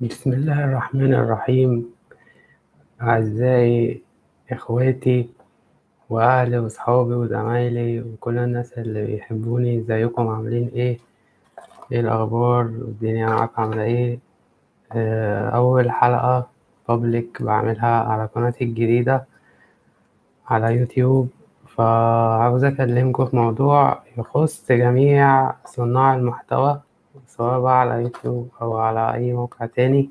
بسم الله الرحمن الرحيم. أعزائي إخواتي وأهلي وصحابي وزمايلي وكل الناس اللي بيحبوني إزيكم؟ عاملين إيه؟ إيه الأخبار؟ والدنيا معاكم عاملة إيه؟ آه، أول حلقة بابليك بعملها على قناتي الجديدة على يوتيوب. فعاوز أكلمكم في موضوع يخص جميع صناع المحتوى سواء بقى على يوتيوب أو على أي موقع تاني.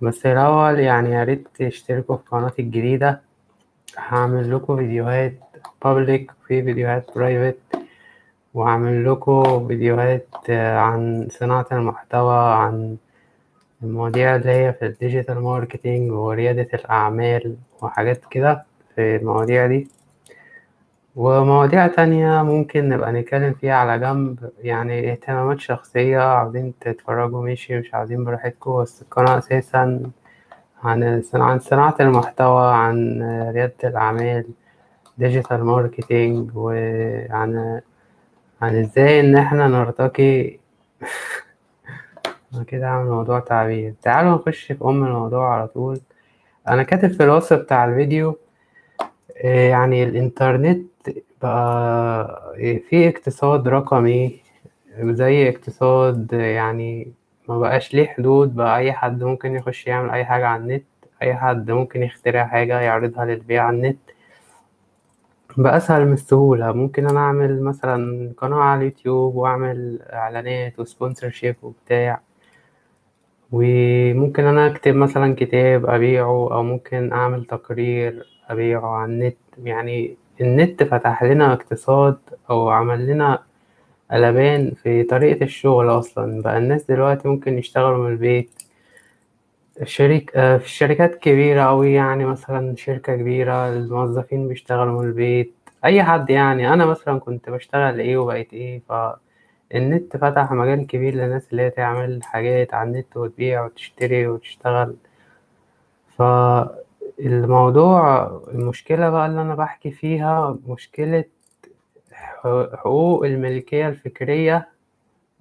بس الأول يعني ياريت تشتركوا في قناتي الجديدة. هعمل لكم فيديوهات public وفي فيديوهات private. وهعمل لكم فيديوهات عن صناعة المحتوى عن المواضيع اللي هي في ال digital marketing وريادة الأعمال وحاجات كده في المواضيع دي. ومواضيع تانية ممكن نبقى نتكلم فيها على جنب يعني اهتمامات شخصية عاوزين تتفرجوا ماشي مش عاوزين براحتكم بس القناة أساسا عن عن صناعة المحتوى عن ريادة الأعمال digital marketing وعن عن إزاي إن إحنا نرتقي أنا كده عامل موضوع تعبير. تعالوا نخش في أم الموضوع على طول. أنا كاتب في الوصف بتاع الفيديو إيه يعني الإنترنت بقى إيه في اقتصاد رقمي زي اقتصاد يعني ما بقاش ليه حدود بقى أي حد ممكن يخش يعمل أي حاجة على النت أي حد ممكن يخترع حاجة يعرضها للبيع على النت. بأسهل من السهولة ممكن أنا أعمل مثلا قناة على اليوتيوب وأعمل إعلانات و sponsorship وبتاع. وممكن أنا أكتب مثلا كتاب أبيعه أو ممكن أعمل تقرير. أبيعه على النت. يعني النت فتح لنا اقتصاد أو عمل لنا قلبان في طريقة الشغل أصلا. بقى الناس دلوقتي ممكن يشتغلوا من البيت. الشريك آه، في شركات كبيرة أوي يعني مثلا شركة كبيرة الموظفين بيشتغلوا من البيت. أي حد يعني. أنا مثلا كنت بشتغل إيه وبقيت إيه فالنت فتح مجال كبير للناس اللي هي تعمل حاجات على النت وتبيع وتشتري وتشتغل. فالموضوع المشكلة بقى اللي أنا بحكي فيها مشكلة حقوق الملكية الفكرية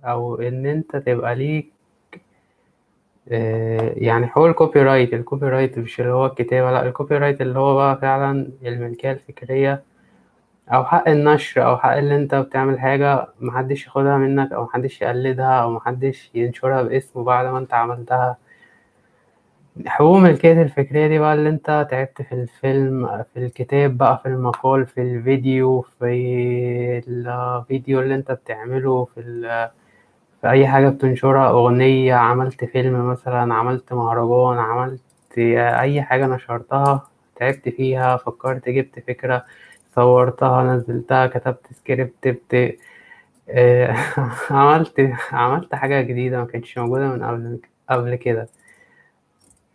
أو إن أنت تبقى ليك آه، يعني حقوق ال copyright ال copyright مش اللي هو الكتابة لأ ال copyright اللي هو بقى فعلا الملكية الفكرية أو حق النشر أو حق اللي أنت بتعمل حاجة محدش ياخدها منك أو محدش يقلدها أو محدش ينشرها باسمه بعد ما أنت عملتها. حقوق الملكية الفكرية دي بقى اللي أنت تعبت في الفيلم في الكتاب بقى في المقال في الفيديو في الفيديو اللي أنت بتعمله في ال في أي حاجة بتنشرها أغنية عملت فيلم مثلا عملت مهرجان عملت أي حاجة نشرتها تعبت فيها فكرت جبت فكرة صورتها نزلتها كتبت سكريبت بت... آه، عملت عملت حاجة جديدة ما كانتش موجودة من قبل قبل كده.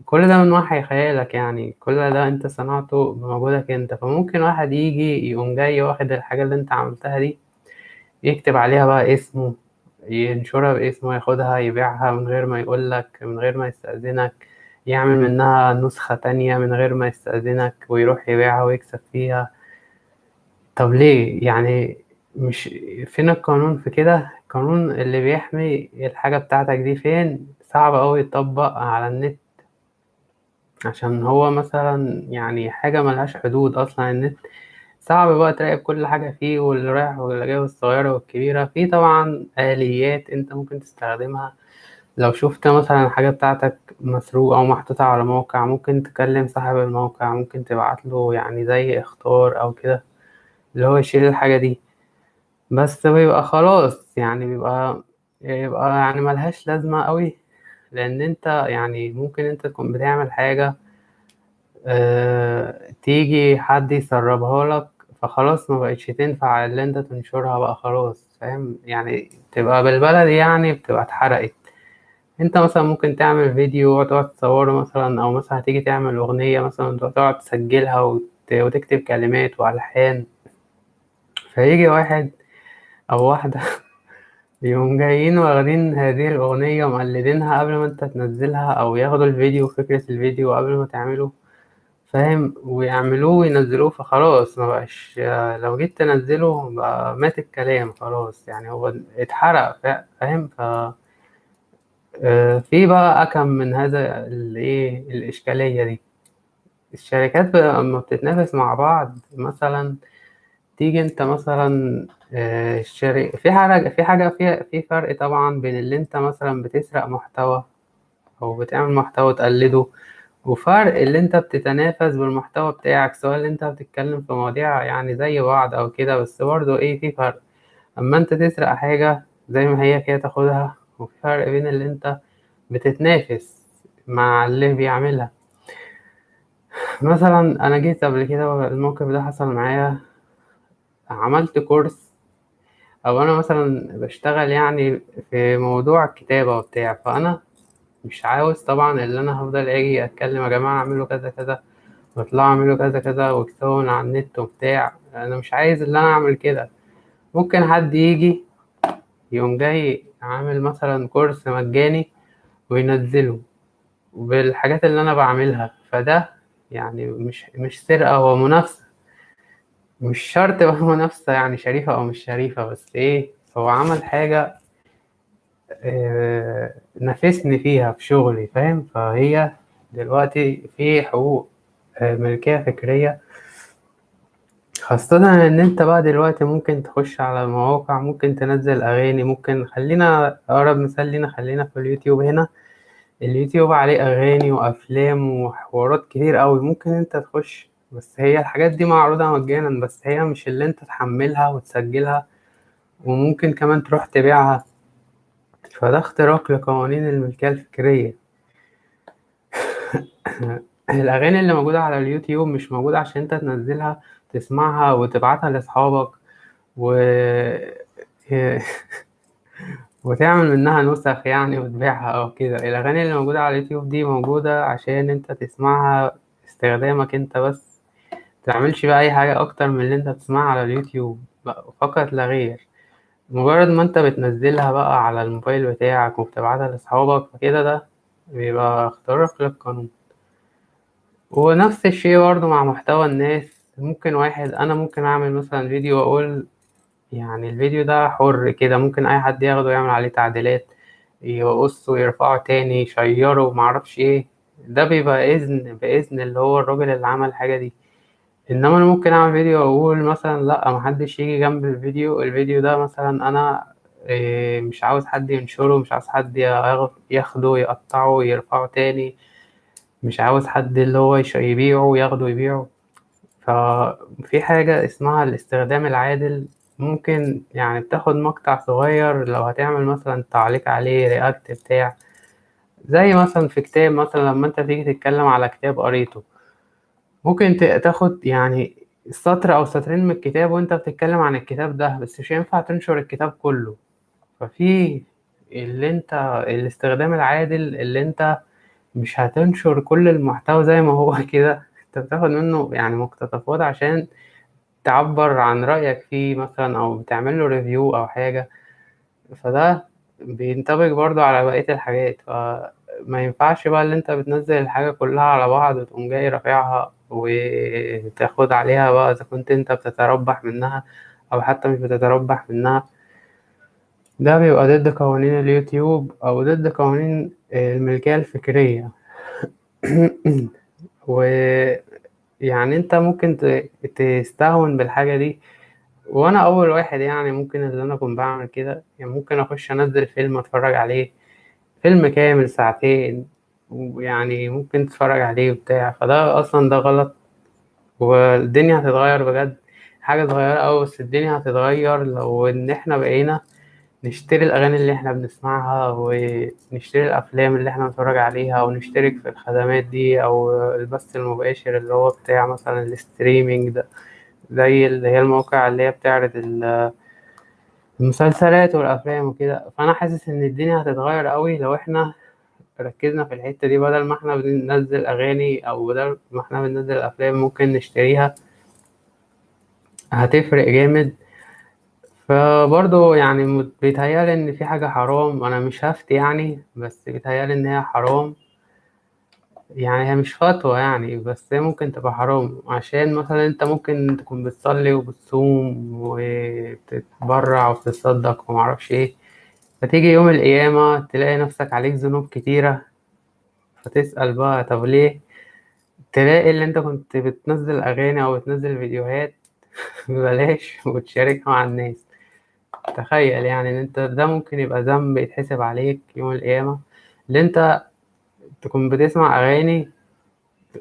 كل ده من وحي خيالك يعني كل ده انت صنعته بمجهودك انت. فممكن واحد يجي يقوم جاي واخد الحاجة اللي انت عملتها دي يكتب عليها بقى اسمه ينشرها باسمه ياخدها يبيعها من غير ما يقولك من غير ما يستأذنك يعمل منها نسخة تانية من غير ما يستأذنك ويروح يبيعها ويكسب فيها. طب ليه؟ يعني مش فين القانون في كده؟ القانون اللي بيحمي الحاجة بتاعتك دي فين؟ صعب أوي يتطبق على النت. عشان هو مثلا يعني حاجة ملهاش حدود أصلا النت صعب بقى تراقب كل حاجة فيه واللي رايح واللي جاي والصغيرة والكبيرة. في طبعا آليات أنت ممكن تستخدمها. لو شفت مثلا الحاجة بتاعتك مسروقة أو محطوطة على موقع ممكن تكلم صاحب الموقع ممكن تبعتله يعني زي اختار أو كده اللي هو يشيل الحاجة دي. بس بيبقى خلاص يعني بيبقى يبقى يعني ملهاش لازمة أوي. لأن أنت يعني ممكن أنت تكون بتعمل حاجة آه، تيجي حد يسربها لك فخلاص ما بقتش تنفع اللي أنت تنشرها بقى خلاص فاهم؟ يعني تبقى بالبلدي يعني بتبقى اتحرقت. أنت مثلا ممكن تعمل فيديو وتقعد تصوره مثلا أو مثلا هتيجي تعمل أغنية مثلا تقعد تسجلها وت- وتكتب كلمات وألحان. فيجي واحد أو واحدة يقوم جايين واخدين هذه الأغنية ومقلدينها قبل ما انت تنزلها أو ياخدوا الفيديو فكرة الفيديو قبل ما تعمله فاهم؟ ويعملوه وينزلوه فخلاص ما بقاش لو جيت تنزله بقى مات الكلام خلاص يعني هو اتحرق فا- فاهم؟ ف آآ في بقى أكم من هذا الإيه، الإشكالية دي، الشركات ب أمّا بتتنافس مع بعض مثلًا، تيجي أنت مثلًا آآ الشر في حاجة في حاجة في في فرق طبعًا بين اللي أنت مثلًا بتسرق محتوى أو بتعمل محتوى تقلّده، وفرق اللي أنت بتتنافس بالمحتوى بتاعك، سواء اللي أنت بتتكلم في مواضيع يعني زي بعض أو كده، بس برضه إيه، في فرق، أمّا أنت تسرق حاجة زي ما هي كده تاخدها، وفي فرق بين اللي أنت بتتنافس مع اللي بيعملها. مثلًا أنا جيت قبل كده والموقف ده حصل معايا، عملت كورس أو أنا مثلًا باشتغل يعني في موضوع الكتابة وبتاع، فأنا مش عاوز طبعًا اللي أنا هافضل آجي أتكلم يا جماعة اعملوا كذا، كذا، واطلعوا اعملوا كذا، كذا، واكتبوا على النت وبتاع، أنا مش عايز اللي أنا أعمل كده، ممكن حد ييجي يقوم جاي عامل مثلًا كورس مجاني وينزّله بالحاجات اللي أنا باعملها، فده يعني مش مش سرقة هو منافسة. مش شرط بقى منافسة يعني شريفة أو مش شريفة، بس إيه، هو عمل حاجة آآ نافسني فيها في شغلي فاهم، فهي دلوقتي في حقوق آآ ملكية فكرية. خاصةً إن أنت بقى دلوقتي ممكن تخش على مواقع، ممكن تنزّل أغاني، ممكن خلّينا أقرب مثال لينا خلّينا في اليوتيوب هنا، اليوتيوب عليه أغاني وأفلام وحوارات كتير أوي، ممكن أنت تخش بس هي الحاجات دي معروضة مجانًا، بس هي مش اللي أنت تحمّلها وتسجّلها وممكن كمان تروح تبيعها، فده اختراق لقوانين الملكية الفكرية. الأغاني اللي موجودة على اليوتيوب مش موجودة عشان أنت تنزّلها تسمعها وتبعتها لأصحابك و وتعمل منها نُسَخ يعني وتبيعها أو كده، الأغاني اللي موجودة على اليوتيوب دي موجودة عشان أنت تسمعها استخدامك أنت بس، تعملش بقى أي حاجة أكتر من اللي أنت بتسمعها على اليوتيوب ب فقط لا غير، مجرد ما أنت بتنزّلها بقى على الموبايل بتاعك وبتبعتها لأصحابك فكده ده بيبقى اختراق للقانون. ونفس الشيء برضه مع محتوى الناس، ممكن واحد أنا ممكن أعمل مثلًا فيديو وأقول يعني الفيديو ده حُر كده، ممكن أي حد ياخده يعمل عليه تعديلات، يقصه، يرفعه تاني، يشيّره، ما أعرفش إيه، ده بيبقى إذن بإذن اللي هو الراجل اللي عمل الحاجة دي، إنما أنا ممكن أعمل فيديو وأقول مثلًا لأ ما حدش جنب الفيديو، الفيديو ده مثلًا أنا آآ مش عاوز حد ينشره، مش عاوز حد ياخ ياخده يقطّعه، يرفعه تاني، مش عاوز حد اللي هو يش يبيعه، ياخده يبيعه، ففي حاجة اسمها الاستخدام العادل، ممكن يعني بتاخد مقطع صغير لو هتعمل مثلًا تعليق عليه react بتاع، زي مثلًا في كتاب مثلًا لمّا أنت تيجي تتكلم على كتاب قريته، ممكن تاخد يعني سطر أو سطرين من الكتاب وأنت بتتكلم عن الكتاب ده، بس مش هينفع تنشر الكتاب كلّه، ففي اللي أنت الاستخدام العادل اللي أنت مش هتنشر كل المحتوى زي ما هو كده، أنت بتاخد منه يعني مقتطفات عشان تعبّر عن رأيك فيه مثلًا أو بتعمل له review أو حاجة، فده بينطبق برضه على بقية الحاجات، فما ينفعش بقى اللي أنت بتنزّل الحاجة كلّها على بعض وتقوم جاي رافعها وتاخد عليها بقى إذا كنت أنت بتتربح منها أو حتى مش بتتربح منها. ده بيبقى ضد قوانين اليوتيوب أو ضد قوانين الملكية الفكرية. ويعني أنت ممكن تستهون بالحاجة دي، وأنا أول واحد يعني ممكن اللي أنا أكون باعمل كده، يعني ممكن أخش أنزّل فيلم أتفرّج عليه، فيلم كامل ساعتين، ويعني ممكن تتفرّج عليه وبتاع، فده أصلًا ده غلط، والدنيا هتتغيّر بجد، حاجة صغيّرة أوي بس الدنيا هتتغيّر لو إن إحنا بقينا نشتري الأغاني اللي إحنا بنسمعها، ونشتري الأفلام اللي إحنا بنتفرّج عليها، ونشترك في الخدمات دي أو البث المباشر اللي هو بتاع مثلًا الstreaming ده، زي اللي هي المواقع اللي هي بتعرض ال المسلسلات والأفلام وكده، فأنا حاسس إن الدنيا هتتغيّر أوي لو إحنا ركّزنا في الحتّة دي بدل ما إحنا بننزّل أغاني أو بدل ما إحنا بننزّل أفلام ممكن نشتريها. هتفرق جامد. فبرضه يعني م بيتهيأ لي إن في حاجة حرام، أنا مش هافتي يعني، بس بيتهيأ لي إن هي حرام. يعني هي مش فتوى يعني، بس هي ممكن تبقى حرام، عشان مثلًا أنت ممكن تكون بتصلّي وبتصوم وبتتبرّع وبتتصدّق وما أعرفش إيه، فتيجي يوم القيامة تلاقي نفسك عليك ذنوب كتيرة فتسأل بقى طب ليه؟ تلاقي اللي انت كنت بتنزل أغاني أو بتنزل فيديوهات ببلاش وتشاركها مع الناس. تخيل يعني إن انت ده ممكن يبقى ذنب يتحسب عليك يوم القيامة. اللي انت تكون بتسمع أغاني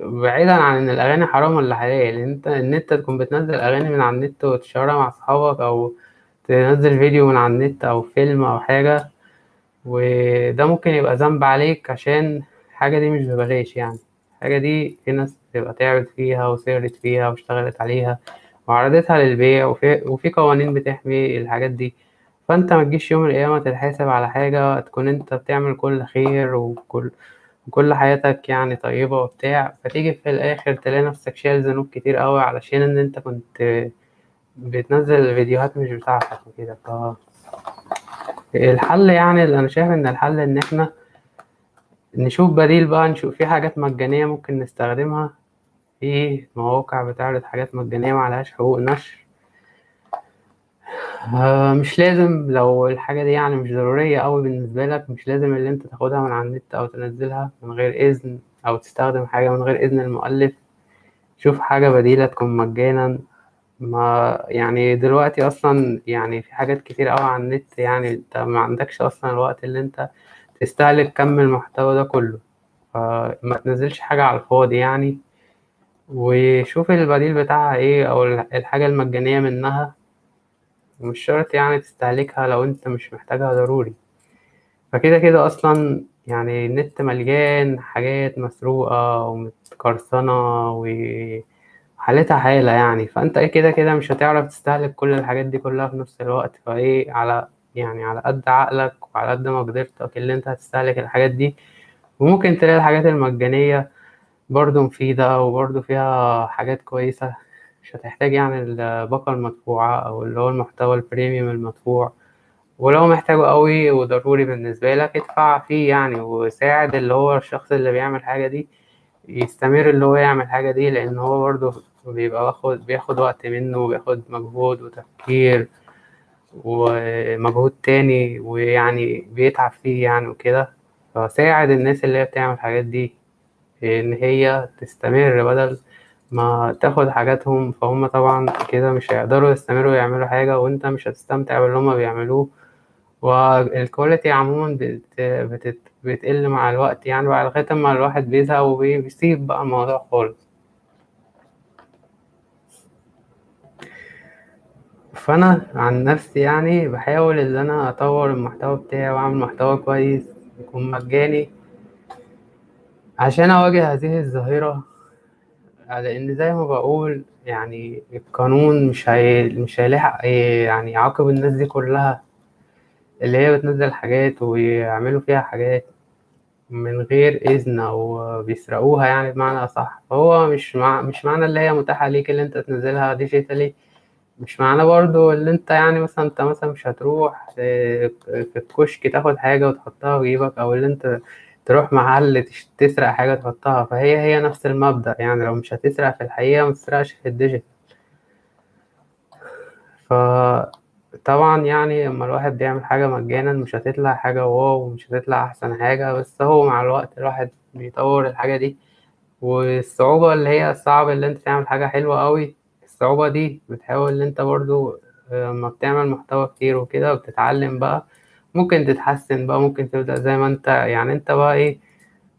بعيدا عن إن الأغاني حرام ولا حلال انت إن انت تكون بتنزل أغاني من على النت وتشيرها مع صحابك أو تنزل فيديو من على النت أو فيلم أو حاجة وده ممكن يبقى ذنب عليك عشان الحاجة دي مش ببلاش يعني. الحاجة دي في ناس بتبقى تعبت فيها وسهرت فيها واشتغلت عليها وعرضتها للبيع وفي, وفي قوانين بتحمي الحاجات دي. فأنت متجيش يوم القيامة تتحاسب على حاجة تكون أنت بتعمل كل خير وكل وكل حياتك يعني طيبة وبتاع فتيجي في الآخر تلاقي نفسك شايل ذنوب كتير أوي علشان إن أنت كنت بتنزل فيديوهات مش بتاعتك وكده ف الحل يعني اللي أنا شايف إن الحل إن إحنا نشوف بديل بقى نشوف في حاجات مجانية ممكن نستخدمها في مواقع بتعرض حاجات مجانية معلهاش حقوق نشر. آه مش لازم لو الحاجة دي يعني مش ضرورية أوي بالنسبة لك مش لازم اللي أنت تاخدها من على النت أو تنزلها من غير إذن أو تستخدم حاجة من غير إذن المؤلف. شوف حاجة بديلة تكون مجانا ما يعني دلوقتي أصلا يعني في حاجات كتير أوي على النت يعني أنت ما عندكش أصلا الوقت اللي أنت تستهلك كم المحتوى ده كله. فما تنزلش حاجة على الفاضي يعني. وشوف البديل بتاعها إيه أو الحاجة المجانية منها. ومش شرط يعني تستهلكها لو أنت مش محتاجها ضروري. فكده كده أصلا يعني النت مليان حاجات مسروقة ومتقرصنة وحالتها حالة يعني. فأنت إيه كده كده مش هتعرف تستهلك كل الحاجات دي كلها في نفس الوقت. فإيه على يعني على قد عقلك وعلى قد مقدرتك اللي أنت هتستهلك الحاجات دي. وممكن تلاقي الحاجات المجانية برضه مفيدة وبرضه فيها حاجات كويسة. مش هتحتاج يعني الباقة المدفوعة أو اللي هو المحتوى البريميوم المدفوع. ولو محتاجه قوي وضروري بالنسبة لك ادفع فيه يعني وساعد اللي هو الشخص اللي بيعمل حاجة دي يستمر اللي هو يعمل حاجة دي لأن هو برضه بيبقى واخد بياخد وقت منه وبياخد مجهود وتفكير ومجهود تاني ويعني بيتعب فيه يعني وكده. فساعد الناس اللي هي بتعمل الحاجات دي إن هي تستمر بدل ما تاخد حاجاتهم. فهم طبعا كده مش هيقدروا يستمروا يعملوا حاجة وانت مش هتستمتع باللي هما بيعملوه. والكواليتي عموما بت... بت... بتقل مع الوقت يعني بعد لغاية ما الواحد بيزهق وبيسيب بقى الموضوع خالص. فأنا عن نفسي يعني بحاول إن أنا أطور المحتوى بتاعي وأعمل محتوى كويس يكون مجاني عشان أواجه هذه الظاهرة لأن زي ما بقول يعني القانون مش هي... مش هيلاحق يعني يعاقب الناس دي كلها اللي هي بتنزل حاجات ويعملوا فيها حاجات من غير إذن أو بيسرقوها يعني بمعنى أصح. فهو مش مع... مش معنى اللي هي متاحة ليك اللي أنت تنزلها digitally مش معنى برضو اللي أنت يعني مثلا أنت مثلا مش هتروح في الكشك تاخد حاجة وتحطها في جيبك أو اللي أنت تروح محل تسرق حاجة تحطها. فهي هي نفس المبدأ يعني لو مش هتسرق في الحقيقة متسرقش في ال digital. فطبعا يعني لما الواحد بيعمل حاجة مجانا مش هتطلع حاجة واو ومش هتطلع أحسن حاجة. بس هو مع الوقت الواحد بيطور الحاجة دي. والصعوبة اللي هي الصعب اللي انت تعمل حاجة حلوة قوي الصعوبة دي بتحاول إن أنت برضو لما بتعمل محتوى كتير وكده وبتتعلم بقى ممكن تتحسن بقى ممكن تبدأ زي ما أنت يعني أنت بقى إيه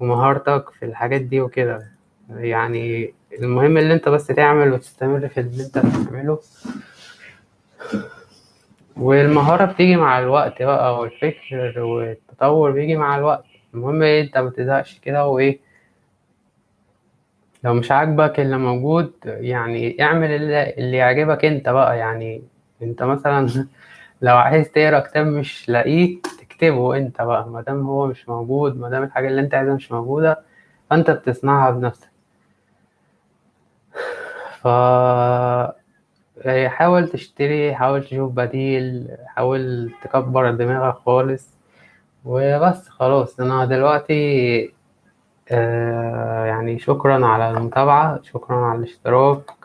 ومهارتك في الحاجات دي وكده. يعني المهم اللي أنت بس تعمل وتستمر في اللي أنت بتعمله. والمهارة بتيجي مع الوقت بقى والفكر والتطور بيجي مع الوقت. المهم إيه أنت متزهقش كده وإيه لو مش عاجبك اللي موجود يعني اعمل اللي, يعجبك انت بقى يعني انت مثلا لو عايز تقرا كتاب مش لاقيه تكتبه انت بقى مادام هو مش موجود مادام الحاجة اللي انت عايزها مش موجودة فانت بتصنعها بنفسك. ف حاول تشتري حاول تشوف بديل حاول تكبر دماغك خالص وبس خلاص. أنا دلوقتي آه يعني شكرا على المتابعة شكرا على الاشتراك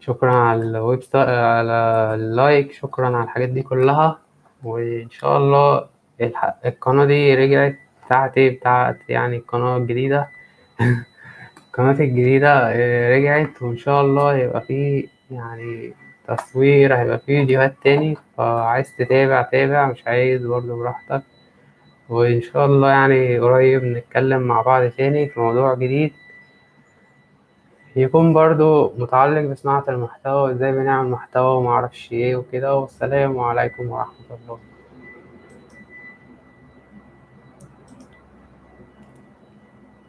شكرا على الويب على ال like شكرا على الحاجات دي كلها. وإن شاء الله القناة دي رجعت بتاعتي بتاعة يعني القناة الجديدة. القناة الجديدة آآ رجعت وإن شاء الله هيبقى في يعني تصوير هيبقى في فيديوهات تاني. فعايز تتابع تابع مش عايز برضه براحتك. وإن شاء الله يعني قريب نتكلم مع بعض تاني في موضوع جديد يكون برضه متعلق بصناعة المحتوى وإزاي بنعمل محتوى وما أعرفش إيه وكده والسلام عليكم ورحمة الله.